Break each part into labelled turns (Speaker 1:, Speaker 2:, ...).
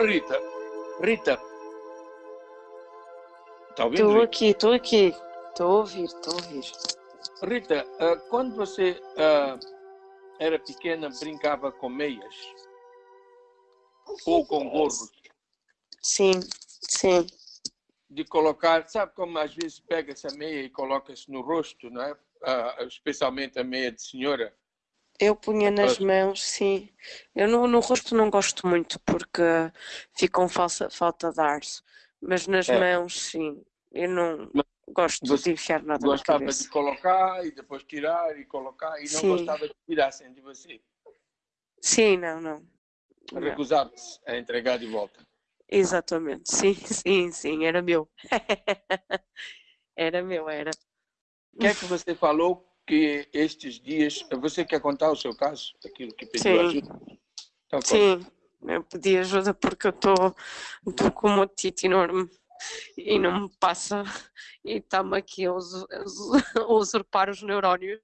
Speaker 1: Rita, Rita. Está ouvindo?
Speaker 2: Estou aqui, estou aqui. Estou a ouvir, estou a ouvir.
Speaker 1: Rita, ah, quando você ah, era pequena, brincava com meias? Ou com gorros?
Speaker 2: Sim, sim.
Speaker 1: De colocar, sabe como às vezes pega essa meia e coloca-se no rosto, não é? Ah, especialmente a meia de senhora.
Speaker 2: Eu punha nas
Speaker 1: Gosto.
Speaker 2: mãos, sim. Eu no, no rosto não gosto muito porque fica falsa, falta de ar. Mas nas
Speaker 1: É.
Speaker 2: mãos, sim. Eu não
Speaker 1: Mas
Speaker 2: gosto de enfiar nada na
Speaker 1: Gostava
Speaker 2: cabeça.
Speaker 1: de colocar e depois tirar e colocar e não
Speaker 2: Sim.
Speaker 1: gostava de tirassem de você.
Speaker 2: Sim, não, não. Não.
Speaker 1: Recusava-se a entregar de volta.
Speaker 2: Exatamente. Sim, sim, sim. Era meu. Era meu, era.
Speaker 1: O que é que você falou que estes dias. Você quer contar o seu caso? Aquilo que pediu
Speaker 2: Sim.
Speaker 1: ajuda? Então.
Speaker 2: Sim, eu pedi ajuda porque eu estou com uma otite enorme e não me passa e está-me aqui a, usu- a usu- a usurpar os neurónios.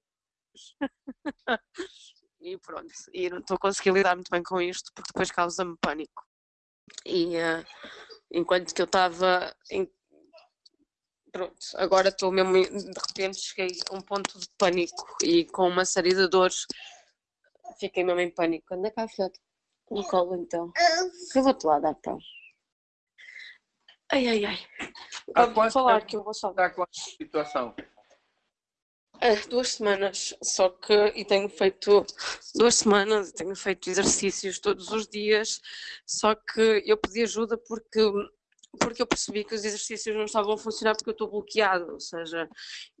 Speaker 2: E pronto, e não estou a conseguir lidar muito bem com isto porque depois causa-me pânico. E eh, enquanto que eu estava. Pronto, agora estou mesmo, de repente cheguei a um ponto de pânico e com uma série de dores fiquei mesmo em pânico. Anda cá, filhote. No colo então. Eu vou-te lá dar pão. Ai, ai, ai.
Speaker 1: Há quanto
Speaker 2: falar
Speaker 1: tempo
Speaker 2: que eu vou só.
Speaker 1: Está com a situação.
Speaker 2: Ah, duas semanas, só que e tenho feito duas semanas, e tenho feito exercícios todos os dias, só que eu pedi ajuda porque porque eu percebi que os exercícios não estavam a funcionar porque eu estou bloqueado, ou seja,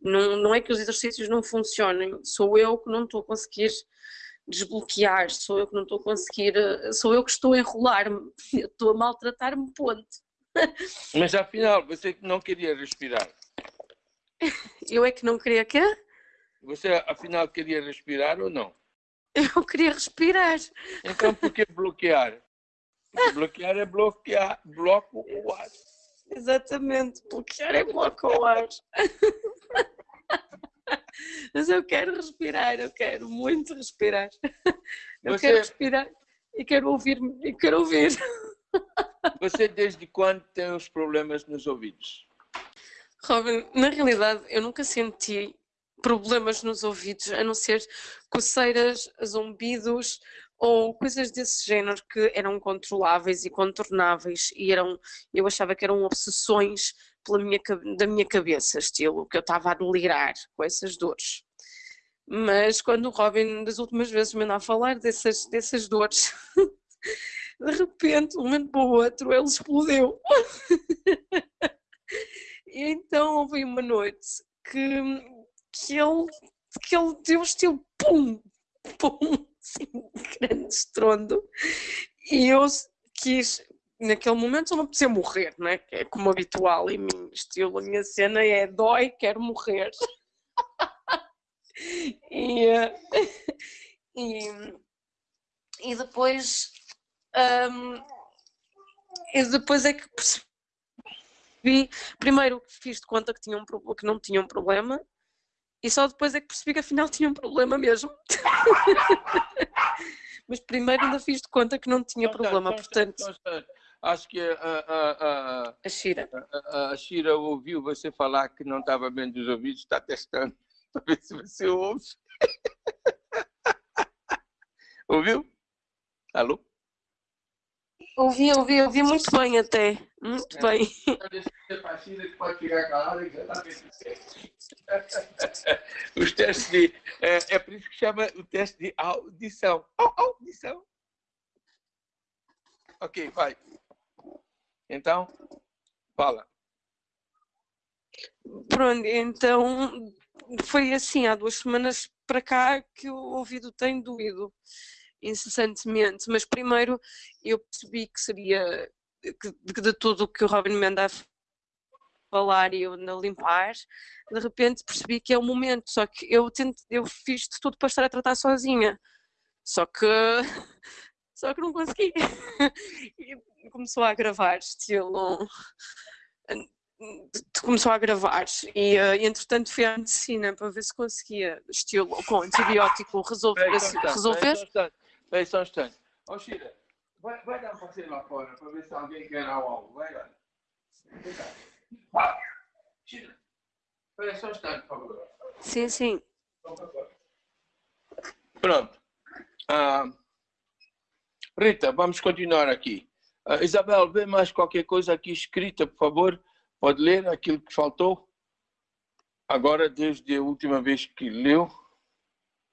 Speaker 2: não, não é que os exercícios não funcionem, sou eu que não estou a conseguir desbloquear, sou eu que não estou a conseguir, sou eu que estou a enrolar-me, estou a maltratar-me, ponto.
Speaker 1: Mas afinal, você que não queria respirar.
Speaker 2: Eu é que não queria quê?
Speaker 1: Você afinal queria respirar ou não?
Speaker 2: Eu queria respirar.
Speaker 1: Então por que bloquear? Bloquear é bloquear, bloco o ar.
Speaker 2: Exatamente, bloquear é bloco ao ar. Mas eu quero respirar, eu quero muito respirar. Eu
Speaker 1: Você-
Speaker 2: quero respirar e quero ouvir, e quero ouvir.
Speaker 1: Você desde quando tem os problemas nos ouvidos?
Speaker 2: Robin, na realidade eu nunca senti problemas nos ouvidos, a não ser coceiras, zumbidos ou coisas desse género que eram controláveis e contornáveis e eram, eu achava que eram obsessões pela minha, da minha cabeça, estilo, que eu estava a delirar com essas dores. Mas quando o Robin das últimas vezes me andava a falar dessas, dessas dores, de repente, um momento para o outro, ele explodiu. E então houve uma noite que, que, ele, que ele deu estilo pum, pum, assim, grande estrondo. E eu quis, naquele momento só me apetecia morrer, né? é como habitual em mim, estilo, a minha cena é dói, quero morrer. e, eh, e, e depois hum, e depois é que percebi primeiro fiz de conta que, tinha um, que não tinha um problema e só depois é que percebi que afinal tinha um problema mesmo. Mas primeiro ainda fiz de conta que não tinha problema, portanto.
Speaker 1: Acho que a, a, a,
Speaker 2: a Shira.
Speaker 1: a, a Shira ouviu você falar que não estava bem dos ouvidos, está testando para ver se você ouve. ouviu? Alô?
Speaker 2: Ouvi, ouvi, ouvi muito bem até, muito
Speaker 1: É.
Speaker 2: bem.
Speaker 1: Os testes de. É, é por isso que chama o teste de audição. Au- Audição. Ok, vai. Então, fala.
Speaker 2: Pronto, então foi assim, há duas semanas para cá que o ouvido tem doído incessantemente, mas primeiro eu percebi que seria que, que de tudo o que o Robin me anda a falar e eu ando a limpar, de repente percebi que é o momento, só que eu tento, eu fiz de tudo para estar a tratar sozinha, só que só que não consegui. E começou a gravar, estilo começou a gravar e uh, entretanto fui à medicina para ver se conseguia estilo com antibiótico resolver, resolver.
Speaker 1: Aí só um instante. Espera aí só um instante. Ó, Shira, vai, vai dar um passeio lá fora para ver se alguém quer algo. Vai lá. Vai. Tira. Espera só um instante, por favor.
Speaker 2: Sim, sim.
Speaker 1: Pronto. Ah, Rita, vamos continuar aqui. Ah, Isabel, vê mais qualquer coisa aqui escrita, por favor. Pode ler aquilo que faltou? Agora, desde a última vez que leu.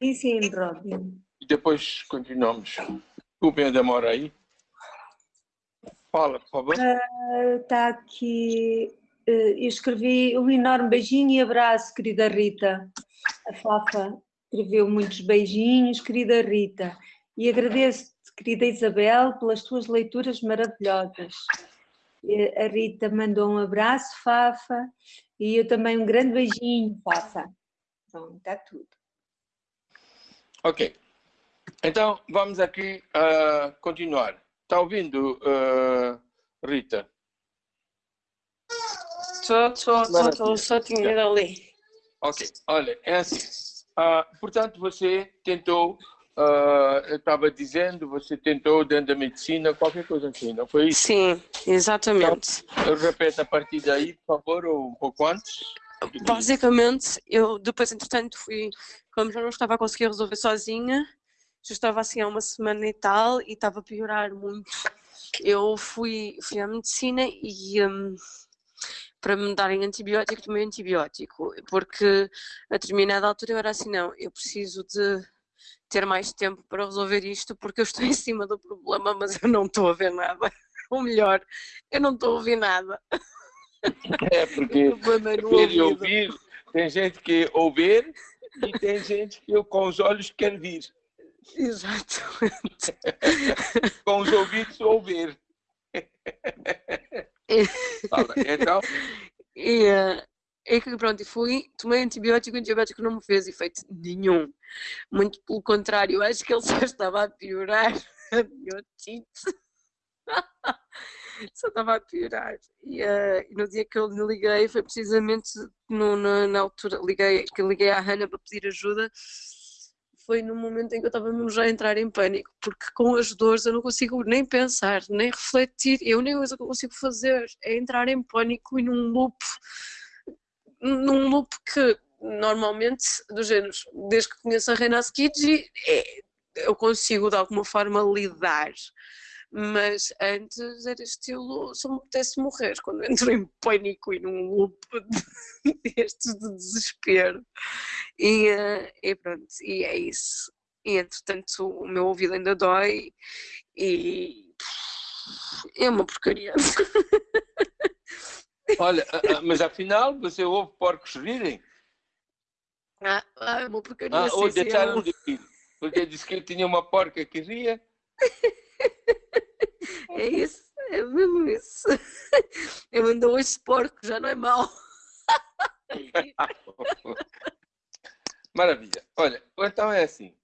Speaker 3: Sim, sim, Robin.
Speaker 1: E depois continuamos. A demora aí. Fala, por favor.
Speaker 3: Está aqui. eh, Eu escrevi um enorme beijinho e abraço, querida Rita. A Fafa escreveu muitos beijinhos, querida Rita. E agradeço-te, querida Isabel, pelas tuas leituras maravilhosas. Eh, A Rita mandou um abraço, Fafa, e eu também um grande beijinho, Fafa. Pronto, está tudo.
Speaker 1: Ok. Então, vamos aqui ah, continuar. Está ouvindo, ah, Rita?
Speaker 2: Estou, estou, estou, estou, só tinha ido ali.
Speaker 1: Ok. Olha, é assim. Ah, portanto, você tentou, eu estava dizendo, você tentou dentro da medicina, qualquer coisa assim, não foi isso?
Speaker 2: Sim, exatamente.
Speaker 1: Eu repeto a partir daí, por favor, ou um pouco antes.
Speaker 2: Basicamente, eu depois, entretanto, fui, como já não estava a conseguir resolver sozinha, já estava assim há uma semana e tal e estava a piorar muito. Eu fui, fui à medicina e hum, para me darem antibiótico, tomei antibiótico, porque a determinada altura eu era assim, não, eu preciso de ter mais tempo para resolver isto porque eu estou em cima do problema, mas eu não estou a ver nada. Ou melhor, eu não estou a ouvir nada.
Speaker 1: É, porque
Speaker 2: é ouvido.
Speaker 1: ouvir, tem gente que ouvir e tem gente que com os olhos quer vir,
Speaker 2: Exatamente.
Speaker 1: com os ouvidos ouvir. Fala, Então,
Speaker 2: E, eh, e que pronto, e fui, tomei antibiótico, o antibiótico não me fez efeito nenhum. Muito pelo contrário, acho que ele só estava a piorar a minha otite. Só estava a piorar. E, e no dia que eu lhe liguei, foi precisamente no, na, na altura liguei, que liguei à Hannah para pedir ajuda. Foi no momento em que eu estava mesmo já a entrar em pânico, porque com as dores eu não consigo nem pensar, nem refletir. Eu nem coisa que eu consigo fazer é entrar em pânico e num loop, num loop que normalmente, do género, desde que conheço a Reina Skidji, é, eu consigo de alguma forma lidar. Mas antes era estilo, só me apetece morrer quando entro em pânico e num loop de- destes de desespero. E, eh, e pronto, e é isso. E entretanto o meu ouvido ainda dói e é uma porcaria.
Speaker 1: olha, mas afinal você ouve porcos rirem?
Speaker 2: Ah, ah, é uma porcaria.
Speaker 1: Ah, ou deixaram de rir? Porque disse que ele tinha uma porca que ria.
Speaker 2: É isso, é mesmo isso. Eu ando hoje porco, já não é mau.
Speaker 1: Maravilha. Olha, então é assim.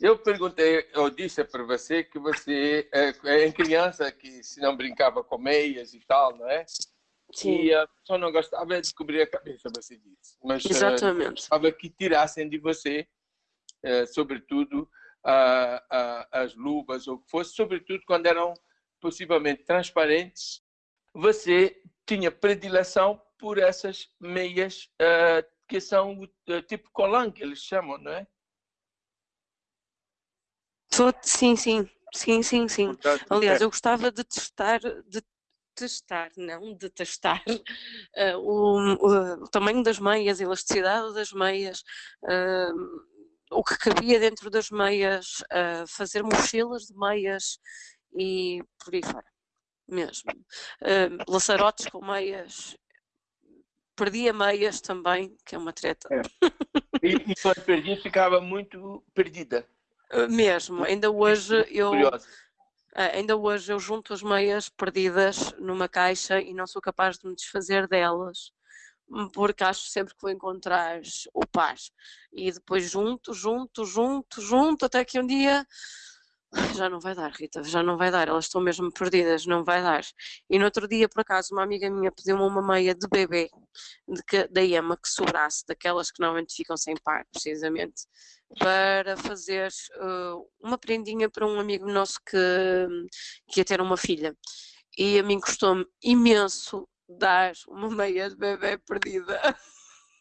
Speaker 1: Eu perguntei, eu disse para você que você é, é em criança que se não brincava com meias e tal, não é? E a pessoa não gostava de cobrir a cabeça, você disse. Mas eh,
Speaker 2: Exatamente.
Speaker 1: gostava que tirassem de você, eh, sobretudo, a- a- as luvas ou o que fosse, sobretudo quando eram possivelmente transparentes, você tinha predileção por essas meias eh, que são eh, tipo colan, que eles chamam, não é?
Speaker 2: Sim, sim, sim, sim, sim.
Speaker 1: Portanto,
Speaker 2: Aliás,
Speaker 1: é,
Speaker 2: eu gostava de testar, de testar, não de testar, eh, o, o- o tamanho das meias, a elasticidade das meias, eh, o que cabia dentro das meias, eh, fazer mochilas de meias e por aí fora, mesmo. Eh, laçarotes com meias, perdia meias também, que é uma treta.
Speaker 1: e, e quando perdia, ficava muito perdida,
Speaker 2: Eh, Mesmo, ainda hoje eu.
Speaker 1: curiosa.
Speaker 2: Ah, ainda hoje eu junto as meias perdidas numa caixa e não sou capaz de me desfazer delas, porque acho sempre que vou encontrar o par. E depois junto, junto, junto, junto, até que um dia já não vai dar, Rita, já não vai dar, elas estão mesmo perdidas, não vai dar. E no outro dia, por acaso, uma amiga minha pediu-me uma meia de bebê, de que, da Ema, que sobrasse, daquelas que normalmente ficam sem par, precisamente, para fazer uh, uma prendinha para um amigo nosso que, que ia ter uma filha. E a mim custou-me imenso dar uma meia de bebê perdida.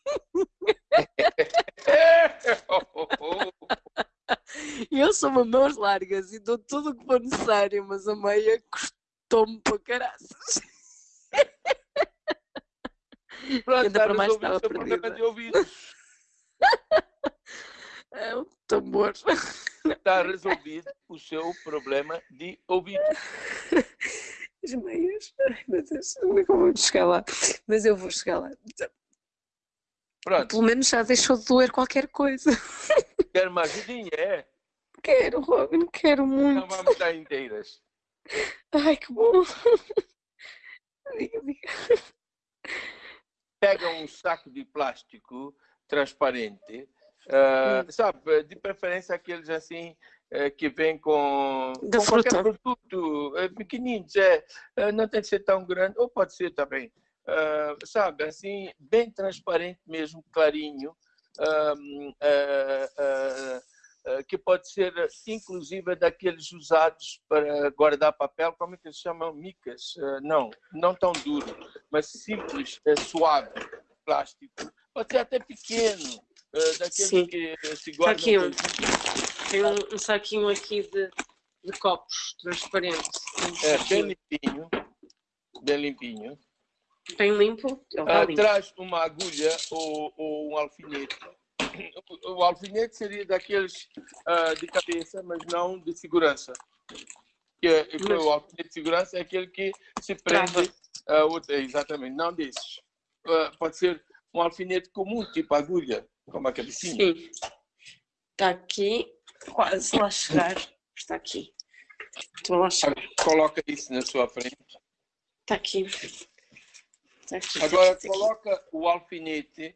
Speaker 2: Eu sou uma mãos largas e dou tudo o que for necessário, mas a meia custou-me para caraças.
Speaker 1: Pronto,
Speaker 2: Ainda
Speaker 1: está
Speaker 2: para mais
Speaker 1: resolvido
Speaker 2: estava
Speaker 1: o seu problema
Speaker 2: perdida.
Speaker 1: de ouvidos.
Speaker 2: É um tambor.
Speaker 1: Está resolvido o seu problema de ouvidos.
Speaker 2: As meias. Ai meu Deus, como é que eu vou chegar lá? Mas eu vou chegar lá.
Speaker 1: Pronto,
Speaker 2: Pelo menos já deixou de doer qualquer coisa.
Speaker 1: quer uma ajudinha, é?
Speaker 2: Quero, Robin, quero
Speaker 1: Não
Speaker 2: muito.
Speaker 1: vamos dar inteiras.
Speaker 2: Ai, que bom. Diga, diga.
Speaker 1: Pega um saco de plástico transparente,
Speaker 2: Hum.
Speaker 1: sabe, de preferência aqueles assim eh, que vêm com, com qualquer produto, eh, pequenininhos, é, eh, não tem que ser tão grande, ou pode ser também, ah, sabe, assim, bem transparente mesmo, clarinho, ah, ah, que pode ser inclusive daqueles usados para guardar papel, como é que se chamam? Micas? Não, não tão duro, mas simples, suave, plástico. Pode ser até pequeno, daqueles
Speaker 2: Sim.
Speaker 1: que se guardam.
Speaker 2: aqui. Tem um, um saquinho aqui de, de copos transparente.
Speaker 1: É, bem limpinho, bem limpinho.
Speaker 2: Bem limpo. Está
Speaker 1: Ah,
Speaker 2: limpo.
Speaker 1: traz uma agulha ou, ou um alfinete. O, o alfinete seria daqueles ah, de cabeça, mas não de segurança. Que é- que
Speaker 2: Mas-
Speaker 1: o alfinete de segurança é aquele que se prende a outra, exatamente, não desses. Ah, pode ser um alfinete comum, tipo agulha, como a cabecinha.
Speaker 2: Sim. Está aqui. Quase lá chegar. Está aqui. Estou lá chegar.
Speaker 1: Coloca isso na sua frente.
Speaker 2: Está aqui. Está aqui. está
Speaker 1: Agora
Speaker 2: está aqui.
Speaker 1: coloca o alfinete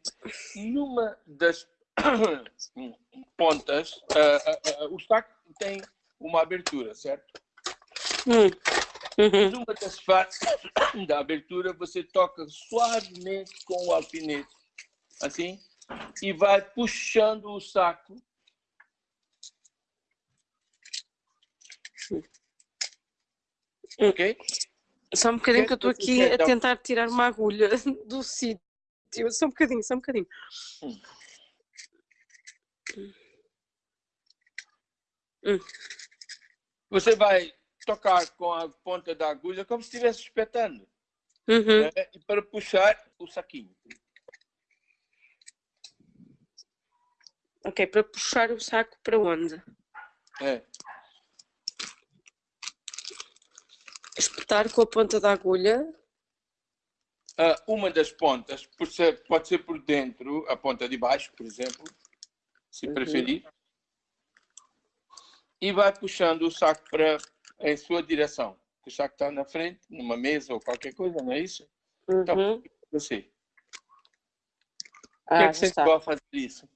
Speaker 1: numa das pontas. ah, ah, ah, o saco tem uma abertura, certo?
Speaker 2: Hum. Uhum.
Speaker 1: Numa das partes da abertura, você toca suavemente com o alfinete, assim, e vai puxando o saco. Ok?
Speaker 2: Só um bocadinho que eu estou aqui a
Speaker 1: dá-
Speaker 2: tentar tirar uma agulha do sítio. Só um bocadinho, só um bocadinho.
Speaker 1: Hum.
Speaker 2: Hum.
Speaker 1: Você vai tocar com a ponta da agulha como se estivesse espetando.
Speaker 2: Uhum.
Speaker 1: né? E para puxar o saquinho.
Speaker 2: Ok, para puxar o saco para onde?
Speaker 1: É.
Speaker 2: Espetar com a ponta da agulha.
Speaker 1: Ah, uma das pontas por ser- pode ser por dentro, a ponta de baixo, por exemplo, se
Speaker 2: Uhum.
Speaker 1: preferir. E vai puxando o saco para em sua direção. O saco está na frente, numa mesa ou qualquer coisa, não é isso? Então,
Speaker 2: Uhum.
Speaker 1: Você. Por que,
Speaker 2: Ah,
Speaker 1: é que você
Speaker 2: está.
Speaker 1: gosta fazer isso?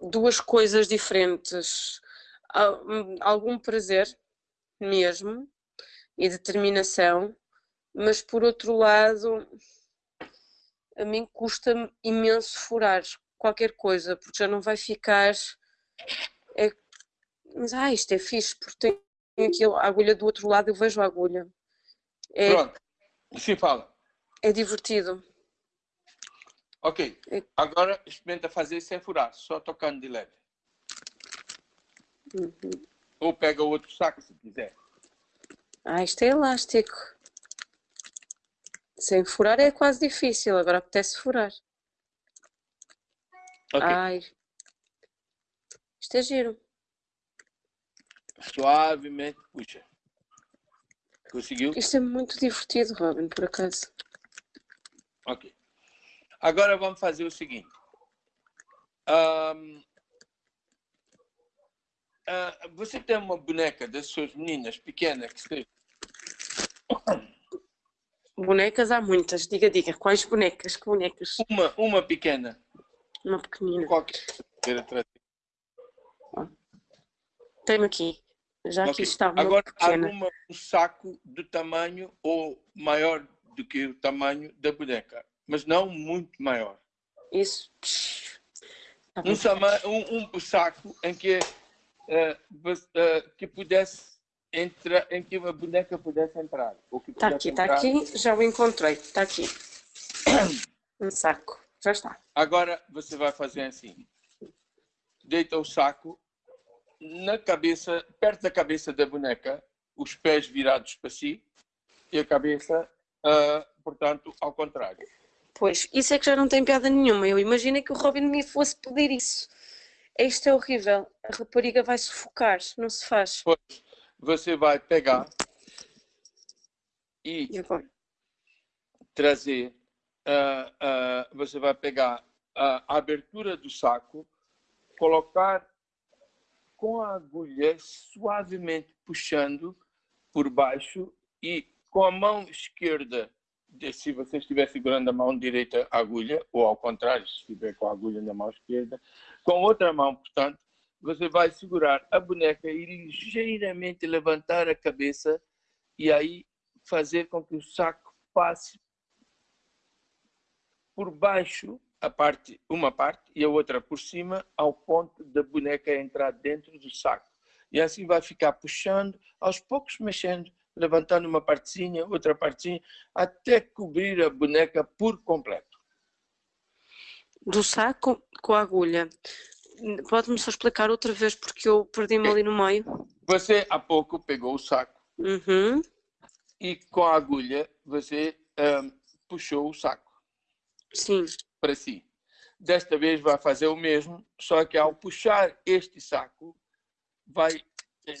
Speaker 2: Duas coisas diferentes. Al- Algum prazer mesmo e determinação, mas por outro lado, a mim custa-me imenso furar qualquer coisa, porque já não vai ficar. É, mas ah, isto é fixe, porque tem aqui a agulha do outro lado, eu vejo a agulha. É,
Speaker 1: Pronto. Sim, fala.
Speaker 2: é divertido.
Speaker 1: Ok.
Speaker 2: É-
Speaker 1: Agora experimenta fazer sem furar, só tocando de leve.
Speaker 2: Uhum.
Speaker 1: Ou pega outro saco se quiser.
Speaker 2: Ah, isto é elástico. Sem furar é quase difícil, agora apetece furar.
Speaker 1: Ok.
Speaker 2: Ai. Isto é giro.
Speaker 1: Suavemente puxa. Conseguiu?
Speaker 2: Isto é muito divertido, Robin, por acaso.
Speaker 1: Ok. Agora vamos fazer o seguinte. Ahm, ah, você tem uma boneca das suas meninas pequenas que seja
Speaker 2: Bonecas há muitas. Diga, diga, quais bonecas? Que bonecas?
Speaker 1: uma, uma pequena,
Speaker 2: Uma pequenina.
Speaker 1: qualquer.
Speaker 2: Tenho aqui. Já aqui
Speaker 1: Ok.
Speaker 2: está uma
Speaker 1: Agora
Speaker 2: pequena.
Speaker 1: arruma um saco do tamanho ou maior do que o tamanho da boneca, mas não muito maior.
Speaker 2: Isso. Tá.
Speaker 1: Um, um- um saco em que, que pudesse entrar, em que uma boneca pudesse entrar.
Speaker 2: Está aqui, está aqui. Já o encontrei. Está aqui. Um saco. Já está.
Speaker 1: Agora você vai fazer assim: deita o saco na cabeça, perto da cabeça da boneca, os pés virados para si e a cabeça, ah, portanto, ao contrário.
Speaker 2: Pois, isso é que já não tem piada nenhuma. Eu imaginei que o Robin me fosse pedir isso. Isto é horrível. A rapariga vai sufocar. Não se faz.
Speaker 1: Depois você vai pegar e
Speaker 2: E
Speaker 1: trazer, ah, ah, você vai pegar a abertura do saco, colocar com a agulha suavemente puxando por baixo e com a mão esquerda, se você estiver segurando a mão direita a agulha, ou ao contrário, se estiver com a agulha na mão esquerda, com outra mão, portanto, você vai segurar a boneca e ligeiramente levantar a cabeça e aí fazer com que o saco passe por baixo a parte, uma parte e a outra por cima, ao ponto da boneca entrar dentro do saco. E assim vai ficar puxando, aos poucos mexendo, levantando uma partezinha, outra partezinha, até cobrir a boneca por completo.
Speaker 2: Do saco com a agulha. Pode-me só explicar outra vez porque eu perdi-me ali no meio.
Speaker 1: Você há pouco pegou o saco
Speaker 2: Uhum.
Speaker 1: e com a agulha você ahm, puxou o saco
Speaker 2: Sim.
Speaker 1: para si. Desta vez vai fazer o mesmo, só que ao puxar este saco, vai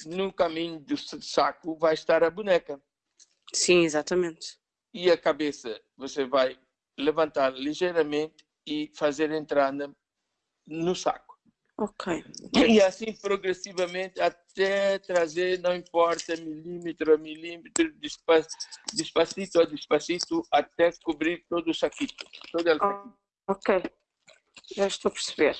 Speaker 1: no caminho do saco vai estar a boneca
Speaker 2: Sim, exatamente.
Speaker 1: e a cabeça você vai levantar ligeiramente e fazer entrar na- no saco.
Speaker 2: Ok.
Speaker 1: E assim progressivamente até trazer, não importa, milímetro a milímetro, despa- despacito a despacito, até cobrir todo o saquito. Todo o saquito.
Speaker 2: Ok. Já estou a perceber.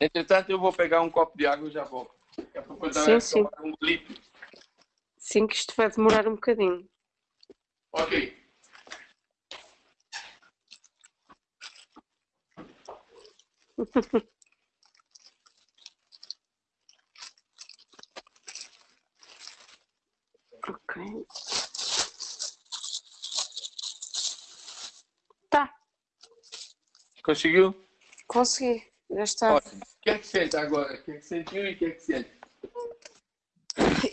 Speaker 1: Entretanto, eu vou pegar um copo de água e já volto. Daqui a pouco eu
Speaker 2: Sim, sim.
Speaker 1: um golito.
Speaker 2: Sim, que isto vai demorar um bocadinho.
Speaker 1: Ok.
Speaker 2: Ok. Tá,
Speaker 1: Conseguiu?
Speaker 2: consegui. Já está.
Speaker 1: Ótimo. O que é que sente agora? O que é que sentiu e o que é que sente?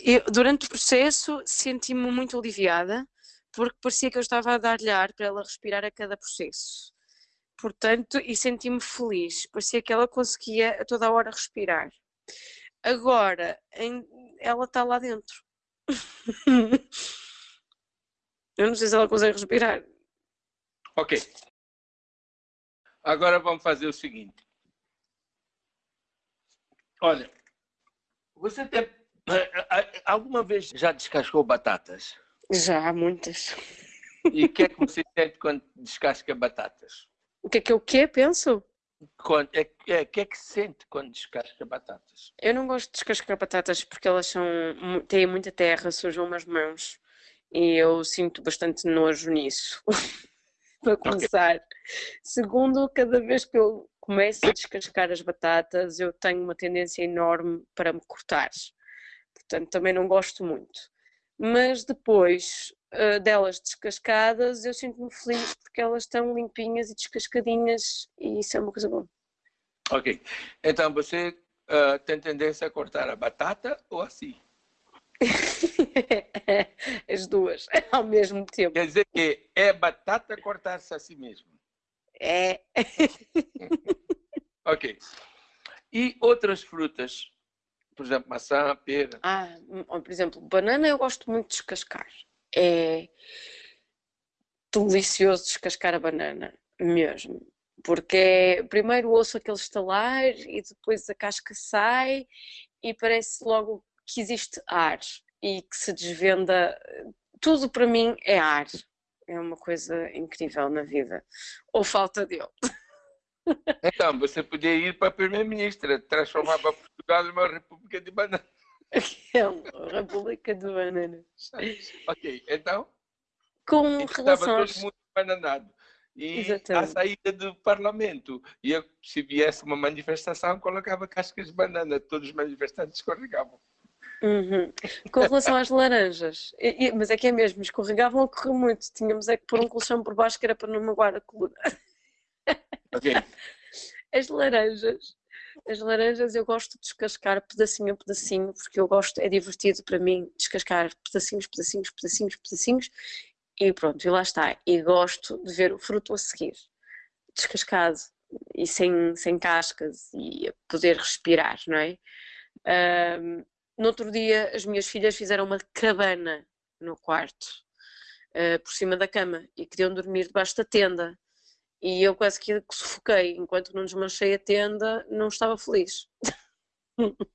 Speaker 2: Eu, durante o processo senti-me muito aliviada porque parecia que eu estava a dar-lhe ar para ela respirar a cada processo. Portanto, e senti-me feliz. Parecia que ela conseguia a toda a hora respirar. Agora, em- ela está lá dentro. eu não sei se ela consegue respirar.
Speaker 1: Ok. Agora vamos fazer o seguinte. Olha, você tem. Alguma vez já descascou batatas?
Speaker 2: Já muitas.
Speaker 1: E o que é que você sente quando descasca batatas?
Speaker 2: O que é que eu quê? Penso?
Speaker 1: Quando, é, é, o que é que sente quando descasca batatas?
Speaker 2: Eu não gosto de descascar batatas porque elas são, têm muita terra, sujam as mãos e eu sinto bastante nojo nisso. Para começar. Segundo, cada vez que eu começo a descascar as batatas, eu tenho uma tendência enorme para me cortar. Portanto, também não gosto muito. Mas depois ah, delas descascadas, eu sinto-me feliz porque elas estão limpinhas e descascadinhas e isso é uma coisa boa.
Speaker 1: Ok. Então você ah, tem tendência a cortar a batata ou assim?
Speaker 2: As duas ao mesmo tempo.
Speaker 1: Quer dizer que é batata cortar-se a si mesmo.
Speaker 2: É.
Speaker 1: Ok. E outras frutas? Por exemplo, maçã, pera.
Speaker 2: Ah, hum, por exemplo, banana eu gosto muito de descascar. É delicioso descascar a banana, mesmo. Porque é, primeiro ouço aquele estalar e depois a casca sai e parece logo que existe ar e que se desvenda. Tudo para mim é ar. É uma coisa incrível na vida. Ou falta dele.
Speaker 1: Então, você podia ir para a primeira-ministra, transformar Portugal numa república de bananas.
Speaker 2: É república de bananas.
Speaker 1: Ok, então?
Speaker 2: Com relação
Speaker 1: todo
Speaker 2: aos...
Speaker 1: mundo bananado. E
Speaker 2: Exatamente.
Speaker 1: à saída do Parlamento, e eu, se viesse uma manifestação, colocava cascas de banana, todos os manifestantes escorregavam.
Speaker 2: Uhum. Com relação às laranjas, e- e- mas é que é mesmo, escorregavam a correr muito. Tínhamos é que pôr um colchão por baixo que era para não magoar a coluna.
Speaker 1: Ok,
Speaker 2: As laranjas, as laranjas eu gosto de descascar pedacinho a pedacinho, porque eu gosto, é divertido para mim descascar pedacinhos, pedacinhos, pedacinhos, pedacinhos, e pronto, e lá está. E gosto de ver o fruto a seguir, descascado e sem, sem cascas e a poder respirar, não é? Ahm, no outro dia as minhas filhas fizeram uma cabana no quarto, ah, por cima da cama, e queriam dormir debaixo da tenda. E eu quase que sufoquei, enquanto não desmanchei a tenda, não estava feliz.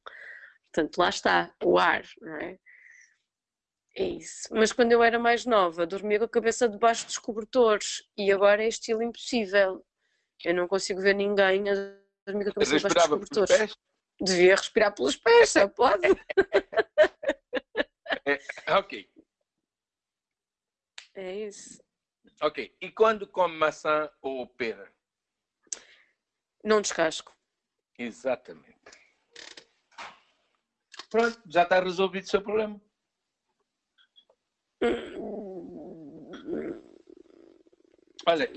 Speaker 2: Portanto, lá está, o ar, não é? É isso. Mas quando eu era mais nova, dormia com a cabeça debaixo dos cobertores e agora é estilo impossível. Eu não consigo ver ninguém a dormir com a cabeça debaixo dos cobertores.
Speaker 1: pés.
Speaker 2: Devia respirar pelos pés, só pode.
Speaker 1: Ok,
Speaker 2: É isso.
Speaker 1: Ok. E quando come maçã ou pera?
Speaker 2: Não descasco.
Speaker 1: Exatamente. Pronto, já está resolvido o seu problema. Olha,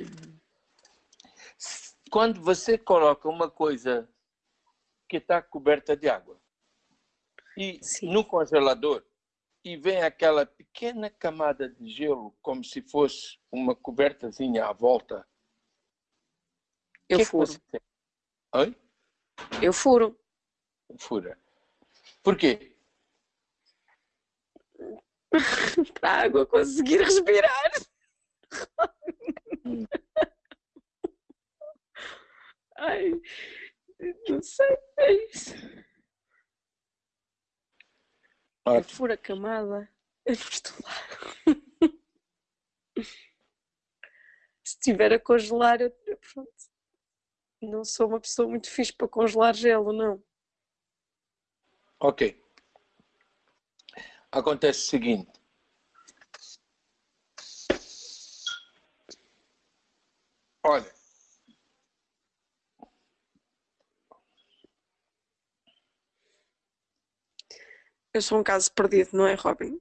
Speaker 1: quando você coloca uma coisa que está coberta de água e
Speaker 2: Sim.
Speaker 1: no congelador e vem aquela pequena camada de gelo como se fosse uma cobertazinha à volta,
Speaker 2: Eu
Speaker 1: que é
Speaker 2: furo.
Speaker 1: tem? Oi?
Speaker 2: Eu furo.
Speaker 1: Fura. Por quê?
Speaker 2: Para a água conseguir respirar.
Speaker 1: Hum.
Speaker 2: Ai, não sei, é isso. Eu
Speaker 1: Ótimo.
Speaker 2: furo a camada. Eu não estou lá. Se estiver a congelar, eu- pronto. Não sou uma pessoa muito fixe para congelar gelo, não.
Speaker 1: Ok. Acontece o seguinte. Olha.
Speaker 2: Eu sou um caso perdido, não é, Robin?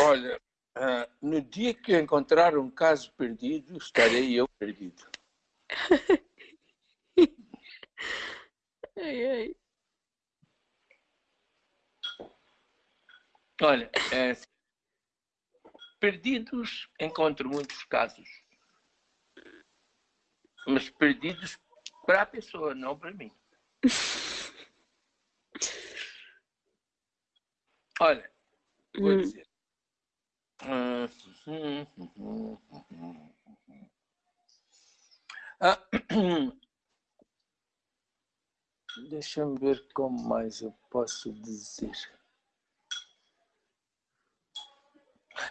Speaker 1: Olha, ah, no dia que eu encontrar um caso perdido, estarei eu perdido.
Speaker 2: Ai, ai.
Speaker 1: Olha, é, perdidos encontro muitos casos. Mas perdidos para a pessoa, não para mim. Olha, vou
Speaker 2: Hum.
Speaker 1: dizer. Ah, Deixa-me ver como mais eu posso dizer.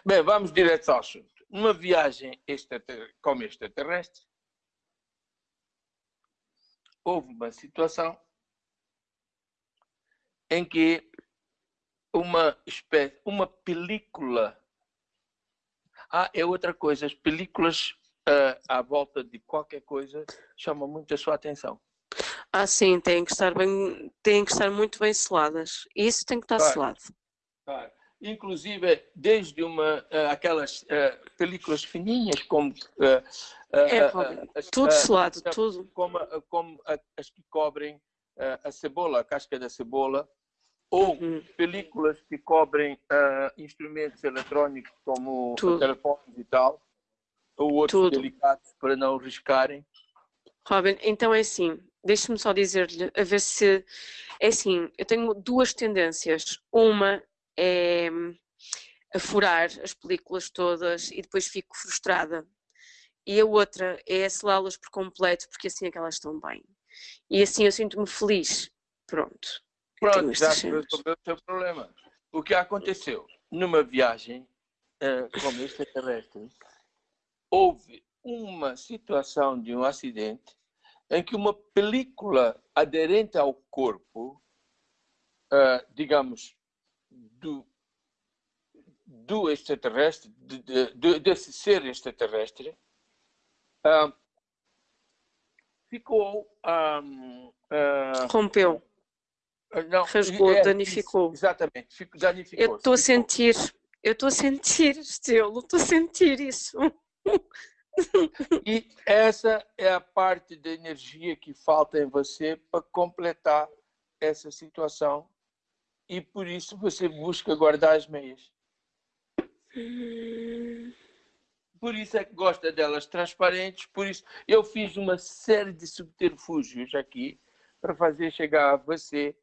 Speaker 1: Bem, vamos direto ao assunto. Numa viagem extrater- como extraterrestre, houve uma situação em que uma espécie, uma película. Ah, é outra coisa. As películas ah, à volta de qualquer coisa chamam muito a sua atenção.
Speaker 2: Ah, sim, têm que estar bem, têm que estar muito bem seladas. Isso tem que estar
Speaker 1: Claro.
Speaker 2: selado.
Speaker 1: Claro. Inclusive, desde uma, ah, aquelas ah, películas fininhas, como.
Speaker 2: É, Tudo selado, tudo.
Speaker 1: como, como as que cobrem a cebola, a casca da cebola, ou
Speaker 2: Uhum.
Speaker 1: películas que cobrem ah, instrumentos eletrónicos como
Speaker 2: Tudo.
Speaker 1: telefones e tal, ou outros
Speaker 2: Tudo.
Speaker 1: delicados para não riscarem.
Speaker 2: Robin, então é assim, deixe-me só dizer-lhe, a ver se. É assim, eu tenho duas tendências. Uma é hum, a furar as películas todas e depois fico frustrada. E a outra é selá-las por completo, porque assim é que elas estão bem. E assim eu sinto-me feliz. Pronto.
Speaker 1: Pronto, já resolveu o seu problema. O que aconteceu? Numa viagem ah, como extraterrestre, houve uma situação de um acidente em que uma película aderente ao corpo, uh, digamos, do, do extraterrestre, de, de, desse ser extraterrestre, uh, ficou. Um,
Speaker 2: uh, Rompeu.
Speaker 1: Não,
Speaker 2: Rasgou, é, danificou.
Speaker 1: Exatamente, danificou.
Speaker 2: Eu estou a sentir, eu estou a sentir, Estelo, estou a sentir isso.
Speaker 1: E essa é a parte da energia que falta em você para completar essa situação. E por isso você busca guardar as meias. Por isso é que gosta delas transparentes. Por isso eu fiz uma série de subterfúgios aqui para fazer chegar a você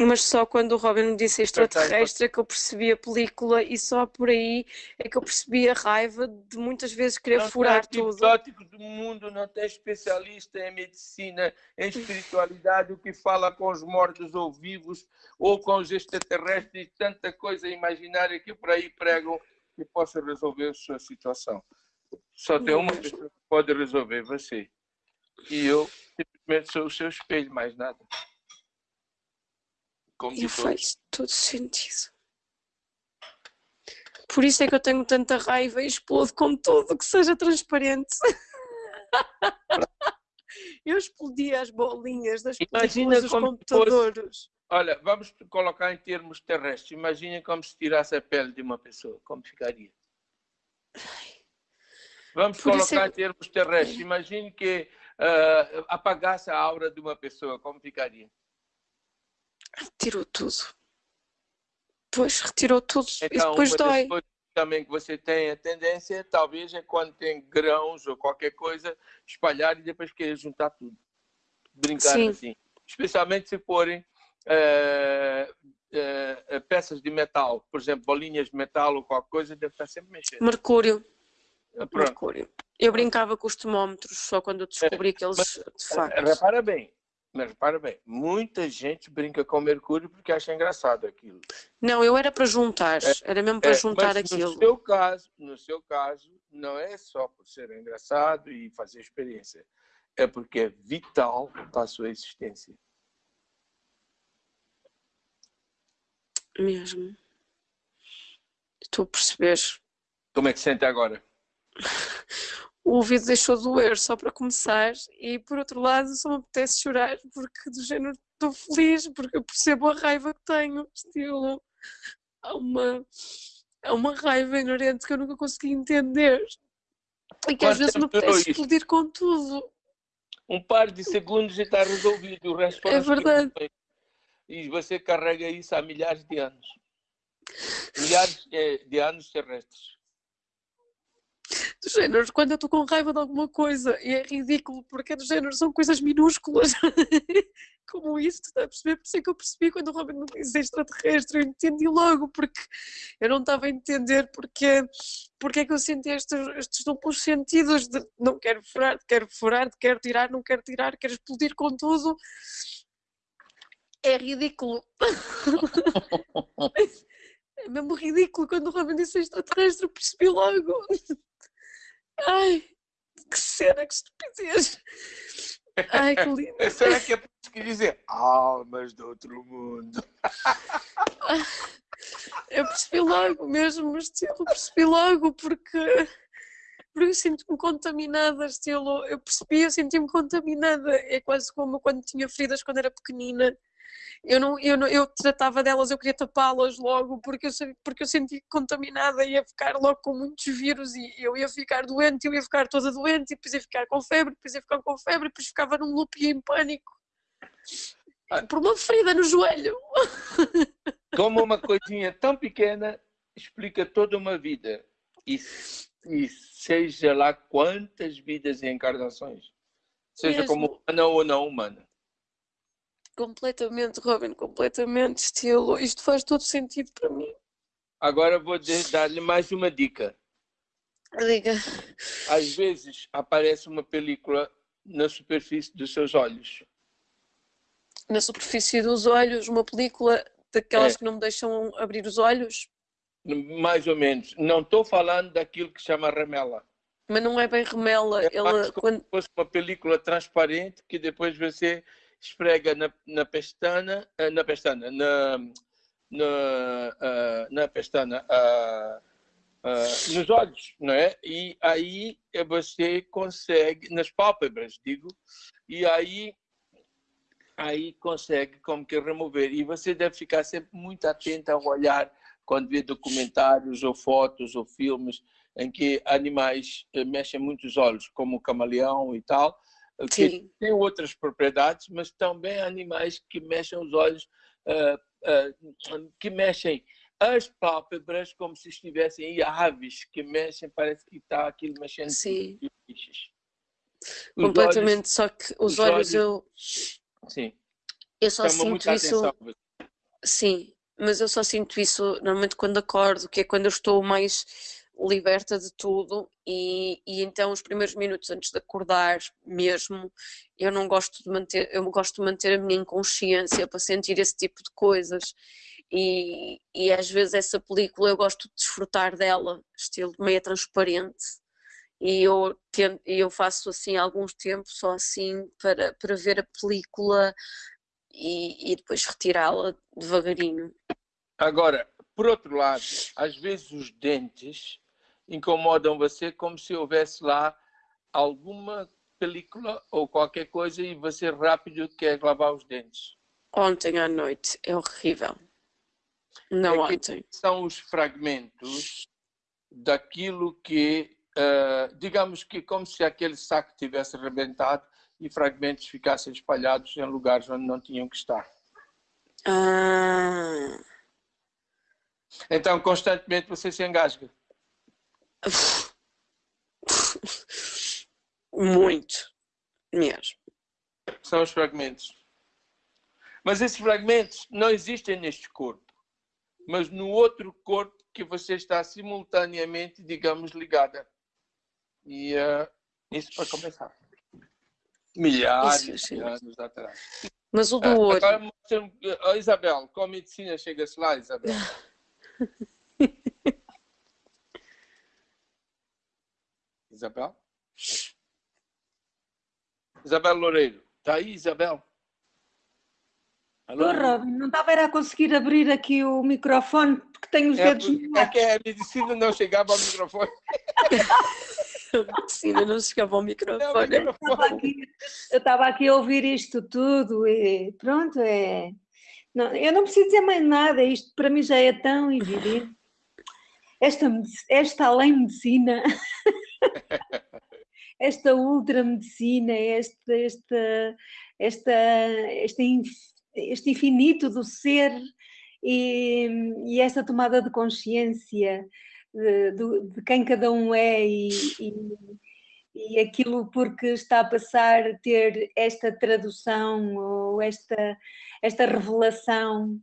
Speaker 2: mas só quando o Robin me disse extraterrestre é que eu percebi a película e só por aí é que eu percebi a raiva de muitas vezes querer não furar tudo.
Speaker 1: exótico do mundo não tem especialista em medicina, em espiritualidade, o que fala com os mortos ou vivos ou com os extraterrestres, tanta coisa imaginária que por aí pregam que possa resolver a sua situação. Só tem uma pessoa que pode resolver, você. E eu simplesmente sou o seu espelho, mais nada.
Speaker 2: Como e faz todo sentido. Por isso é que eu tenho tanta raiva e explodo com tudo que seja transparente. eu explodia as bolinhas das Imagina dos computadores.
Speaker 1: Fosse, olha, vamos colocar em termos terrestres. Imagina como se tirasse a pele de uma pessoa. Como ficaria? Vamos Por colocar é... em termos terrestres. Imagine que uh, apagasse a aura de uma pessoa. Como ficaria?
Speaker 2: Retirou tudo. Pois, retirou tudo
Speaker 1: então,
Speaker 2: e depois dói.
Speaker 1: também que você tem a tendência, talvez, é quando tem grãos ou qualquer coisa, espalhar e depois querer juntar tudo. Brincar Sim. assim. Especialmente se forem é, é, peças de metal, por exemplo, bolinhas de metal ou qualquer coisa, deve estar sempre mexendo.
Speaker 2: Mercúrio. Ah. Mercúrio. Eu brincava com os termómetros só quando eu descobri que eles, de facto...
Speaker 1: Repara bem, mas para bem, muita gente brinca com Mercúrio porque acha engraçado aquilo.
Speaker 2: Não, eu era para juntar, é, era mesmo para é, juntar mas aquilo.
Speaker 1: No seu caso, no seu caso, não é só por ser engraçado e fazer experiência, é porque é vital para a sua existência.
Speaker 2: Mesmo. Estou a perceber.
Speaker 1: Como é que se sente agora?
Speaker 2: o ouvido deixou de doer só para começar e por outro lado só me apetece chorar porque do género estou feliz porque eu percebo a raiva que tenho. Estilo há uma há uma raiva inerente que eu nunca consegui entender e que às vezes me apetece explodir com tudo.
Speaker 1: Um par de segundos e está resolvido o resto
Speaker 2: é verdade.
Speaker 1: E você carrega isso há milhares de anos. Milhares eh, de anos terrestres
Speaker 2: do género, quando eu estou com raiva de alguma coisa e é ridículo, porque é do género, são coisas minúsculas, como isso, tu estás a perceber? Por isso é que eu percebi quando o Robin me disse extraterrestre, eu entendi logo, porque eu não estava a entender porque, porque é que eu senti estes, estes duplos sentidos de não quero furar, quero furar, quero tirar, não quero tirar, quero explodir com tudo. É ridículo. é mesmo ridículo quando o Robin disse extraterrestre, eu percebi logo. Ai, que cena, que estupidez. Ai, que lindo.
Speaker 1: Será que é que dizem almas do outro mundo?
Speaker 2: Eu percebi logo mesmo, estilo, percebi logo porque, porque eu sinto-me contaminada, estilo, eu percebi, eu senti-me contaminada. É quase como quando tinha feridas quando era pequenina eu não, eu não, eu tratava delas, eu queria tapá-las logo porque eu, porque eu senti contaminada ia ficar logo com muitos vírus e eu ia ficar doente, eu ia ficar toda doente e depois ia ficar com febre, depois ia ficar com febre, depois ficava num loop e em pânico. Ah. Por uma ferida no joelho.
Speaker 1: Como uma coisinha tão pequena explica toda uma vida. E, e seja lá quantas vidas e encarnações. Seja Mesmo. como humana ou não humana.
Speaker 2: Completamente, Robin, completamente estilo. Isto faz todo sentido para mim.
Speaker 1: Agora vou dar-lhe mais uma dica.
Speaker 2: Diga.
Speaker 1: Às vezes aparece uma película na superfície dos seus olhos.
Speaker 2: Na superfície dos olhos, uma película daquelas é. que não me deixam abrir os olhos?
Speaker 1: Mais ou menos. Não estou falando daquilo que chama ramela.
Speaker 2: Mas não é bem remela.
Speaker 1: É
Speaker 2: Ela,
Speaker 1: como
Speaker 2: quando...
Speaker 1: se fosse uma película transparente que depois você esfrega na, na pestana, eh, na pestana, na, na, uh, na pestana, uh, nos olhos, não é? E aí você consegue, nas pálpebras, digo, e aí aí consegue como que remover. E você deve ficar sempre muito atento ao olhar quando vê documentários ou fotos ou filmes em que animais eh, mexem muito os olhos, como o camaleão e tal, que tem outras propriedades, mas também animais que mexem os olhos, uh, uh, que mexem as pálpebras como se estivessem e aves que mexem, parece que está aquilo mexendo
Speaker 2: Sim.
Speaker 1: bichos.
Speaker 2: Completamente, só que os,
Speaker 1: os
Speaker 2: olhos,
Speaker 1: olhos-
Speaker 2: eu,
Speaker 1: Sim,
Speaker 2: eu só
Speaker 1: chama
Speaker 2: sinto isso.
Speaker 1: atenção.
Speaker 2: Sim, mas eu só sinto isso normalmente quando acordo, que é quando eu estou mais liberta de tudo e, e então os primeiros minutos antes de acordar mesmo, eu não gosto de manter, eu gosto de manter a minha inconsciência para sentir esse tipo de coisas e, e às vezes essa película eu gosto de desfrutar dela, estilo meia transparente e eu, tento, eu faço assim há alguns tempos só assim para, para ver a película e, e depois retirá-la devagarinho.
Speaker 1: Agora, por outro lado, às vezes os dentes incomodam você como se houvesse lá alguma película ou qualquer coisa e você rápido quer lavar os dentes.
Speaker 2: Ontem à noite é horrível. Não
Speaker 1: É
Speaker 2: ontem.
Speaker 1: São os fragmentos daquilo que, eh, digamos que como se aquele saco tivesse arrebentado e fragmentos ficassem espalhados em lugares onde não tinham que estar.
Speaker 2: Ah,
Speaker 1: Então, constantemente você se engasga.
Speaker 2: Muito mesmo.
Speaker 1: São os fragmentos. Mas esses fragmentos não existem neste corpo, mas no outro corpo que você está simultaneamente, digamos, ligada. E eh, isso para começar. Milhares
Speaker 2: Isso, sim.
Speaker 1: de anos atrás.
Speaker 2: Mas o do olho,
Speaker 1: Agora oh, Isabel, com a medicina chega-se lá, Isabel. Isabel? Isabel Loureiro. Está aí, Isabel? Alô?
Speaker 3: Robin, não estava era a conseguir abrir aqui o microfone porque tenho os
Speaker 1: É,
Speaker 3: dedos
Speaker 1: é que a medicina não chegava ao microfone.
Speaker 2: a medicina não chegava ao
Speaker 1: Não,
Speaker 2: microfone.
Speaker 1: microfone.
Speaker 3: Estava aqui- eu estava aqui a ouvir isto tudo e pronto, é. Não, eu não preciso dizer mais nada, isto para mim já é tão evidente. Esta, esta além-medicina, esta ultramedicina, esta, esta, esta, este, este infinito do ser e, e esta tomada de consciência de, do- de quem cada um é e, e- e aquilo porque está a passar ter esta tradução ou esta, esta revelação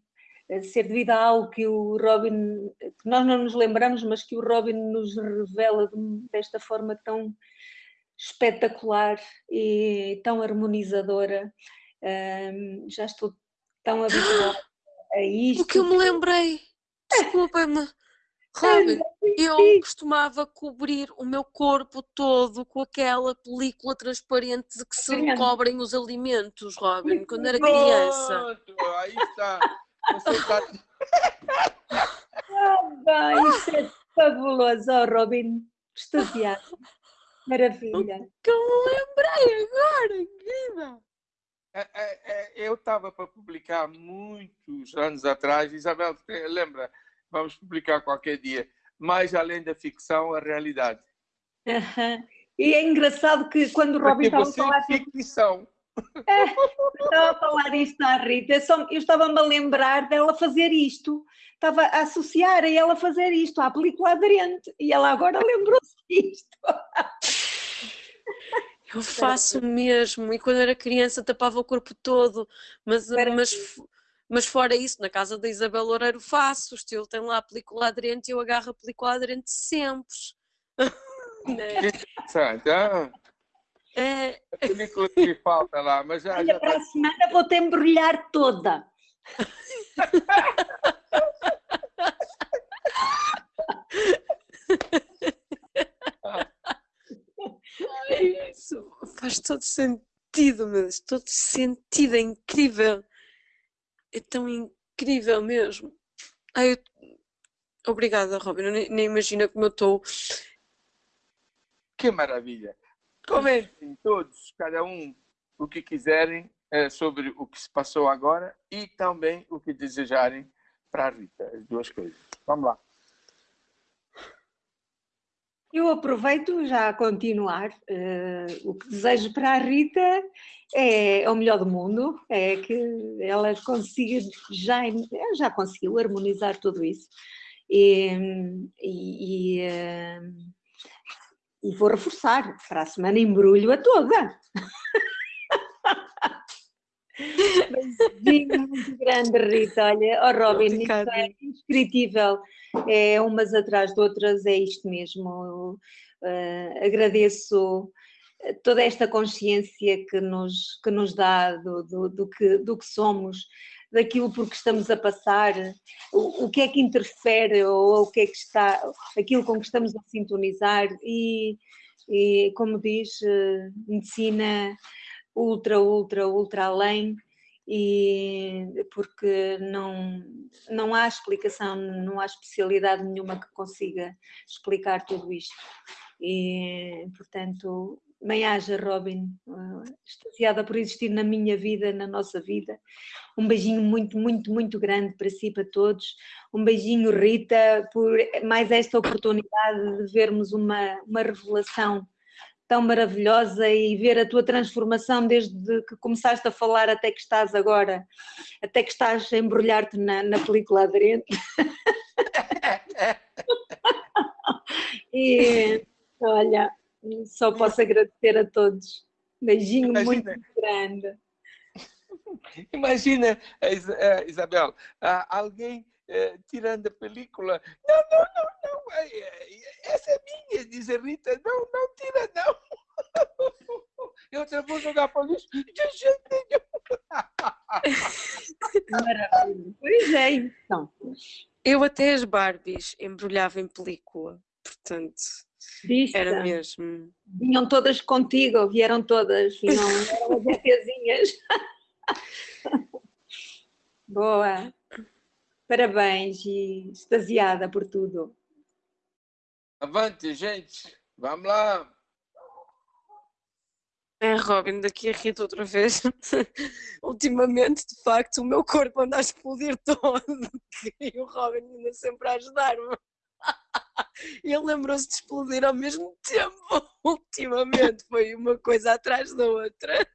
Speaker 3: ser devido a algo que o Robin, que nós não nos lembramos, mas que o Robin nos revela de- desta forma tão espetacular e tão harmonizadora. Ahm, já estou tão habituada a isto.
Speaker 2: O que eu me lembrei, desculpa-me, Robin, eu costumava cobrir o meu corpo todo com aquela película transparente de que se recobrem os alimentos, Robin, quando era criança.
Speaker 1: Pronto, aí está. Você está
Speaker 3: Ah, isso é fabuloso, oh, Robin, extasiado. Maravilha.
Speaker 2: Que eu me lembrei agora, querida.
Speaker 1: É, é, é, eu estava para publicar muitos anos atrás, Isabel, lembra? Vamos publicar qualquer dia. Mais além da ficção, a realidade.
Speaker 3: E é engraçado que quando o Robin estava a falar,
Speaker 1: é
Speaker 3: estava a falar isto à Rita, eu, só- eu estava-me a lembrar dela fazer isto, estava a associar a ela fazer isto à película aderente, e ela agora lembrou-se disto.
Speaker 2: Eu faço mesmo, e quando era criança tapava o corpo todo, mas, mas, mas fora isso, na casa da Isabel Loureiro faço, o estilo tem lá a película aderente e eu agarro a película aderente sempre. Né?
Speaker 1: Interessante.
Speaker 2: É,
Speaker 1: a película que lhe falta lá, mas já, já
Speaker 3: Olha, para
Speaker 1: está.
Speaker 3: a semana vou-te embrulhar toda.
Speaker 2: Ai, isso faz todo sentido, mas todo sentido, é incrível. É tão incrível mesmo. Ai, eu... Obrigada, Robin. Eu nem, nem imagino como eu estou.
Speaker 1: Que maravilha! Comentem todos, cada um, o que quiserem é, sobre o que se passou agora e também o que desejarem para a Rita, as duas coisas. Vamos lá.
Speaker 3: Eu aproveito já a continuar. Uh, o que desejo para a Rita é, é, o melhor do mundo, é que ela consiga, já, já conseguiu harmonizar tudo isso. E, e, e, uh, e vou reforçar, para a semana embrulho a toda. Beijinho muito grande, Rita. Olha, oh Robin, isso é indescritível. É umas atrás de outras, é isto mesmo. Uh, agradeço toda esta consciência que nos, que nos dá do, do, do, que, do que somos, daquilo por que estamos a passar, o, o que é que interfere ou o que é que está, aquilo com que estamos a sintonizar e, e como diz, uh, medicina ultra, ultra, ultra além e porque não, não há explicação, não há especialidade nenhuma que consiga explicar tudo isto. E, portanto, bem haja, Robin, uh, extasiada por existir na minha vida, na nossa vida. Um beijinho muito, muito, muito grande para si, para todos. Um beijinho, Rita, por mais esta oportunidade de vermos uma, uma revelação tão maravilhosa e ver a tua transformação desde que começaste a falar até que estás agora, até que estás a embrulhar-te na, na película aderente. e olha, só posso agradecer a todos. Beijinho Imagina. muito grande.
Speaker 1: Imagina, Isabel, alguém eh, tirando a película. Não, não, não, não, essa é minha, diz a Rita. Não, não tira, não. Eu até vou jogar para o lixo de jeito nenhum.
Speaker 3: Maravilha. Pois é, então.
Speaker 2: Eu até as Barbies embrulhava em película, portanto. Vista. Era mesmo.
Speaker 3: Vinham todas contigo, vieram todas, não eram as. Boa. Parabéns e extasiada por tudo.
Speaker 1: Avante, gente. Vamos lá.
Speaker 2: É, Robin, daqui a Rita outra vez. Ultimamente, de facto, o meu corpo anda a explodir todo e o Robin anda sempre a ajudar-me. E ele lembrou-se de explodir ao mesmo tempo. Ultimamente, foi uma coisa atrás da outra.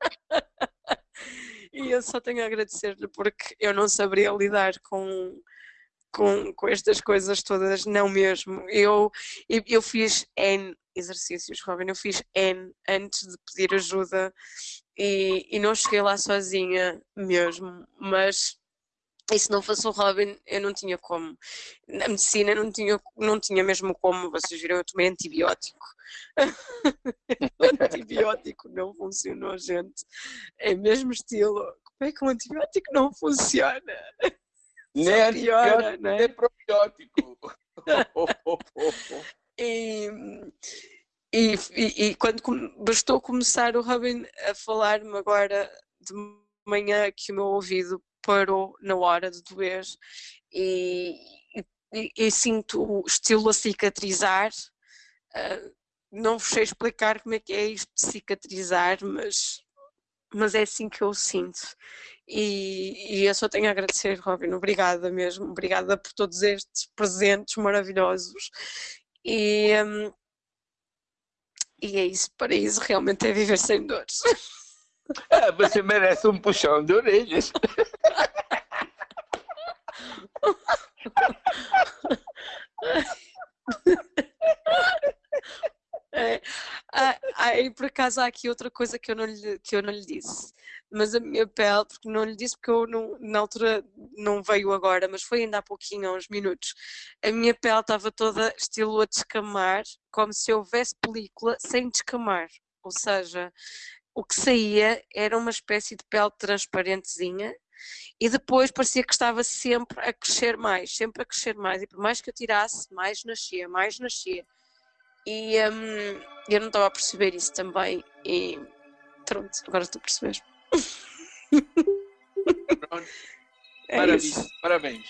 Speaker 2: E eu só tenho a agradecer-lhe porque eu não saberia lidar com, com, com estas coisas todas, não mesmo. Eu, eu, fiz N exercícios, Robin, eu fiz N antes de pedir ajuda e, e não cheguei lá sozinha mesmo, mas e se não fosse o Robin, eu não tinha como. Na medicina não tinha, não tinha mesmo como. Vocês viram, eu tomei antibiótico. o antibiótico não funcionou, gente. É mesmo estilo. Como é que um antibiótico não funciona?
Speaker 1: Nem piora, né? nem probiótico.
Speaker 2: e, e, e, e, quando bastou começar o Robin a falar-me agora de manhã que o meu ouvido parou na hora de doer e, e, e sinto o estilo a cicatrizar. Uh, não vos sei explicar como é que é isto de cicatrizar, mas, mas é assim que eu sinto. E, e eu só tenho a agradecer, Robin, obrigada mesmo, obrigada por todos estes presentes maravilhosos. E, um, e é isso, para isso realmente é viver sem dores.
Speaker 1: Ah, você merece um puxão de orelhas.
Speaker 2: É, e por acaso há aqui outra coisa que eu não lhe, que eu não lhe disse, mas a minha pele, porque não lhe disse porque eu não, na altura não veio agora, mas foi ainda há pouquinho, há uns minutos, a minha pele estava toda estilo a descamar, como se houvesse película sem descamar, ou seja, o que saía era uma espécie de pele transparentezinha e depois parecia que estava sempre a crescer mais, sempre a crescer mais, e por mais que eu tirasse, mais nascia, mais nascia. E um, eu não estava a perceber isso também. E pronto, agora estou a perceber.
Speaker 1: Pronto. É Maravilha, isso. parabéns.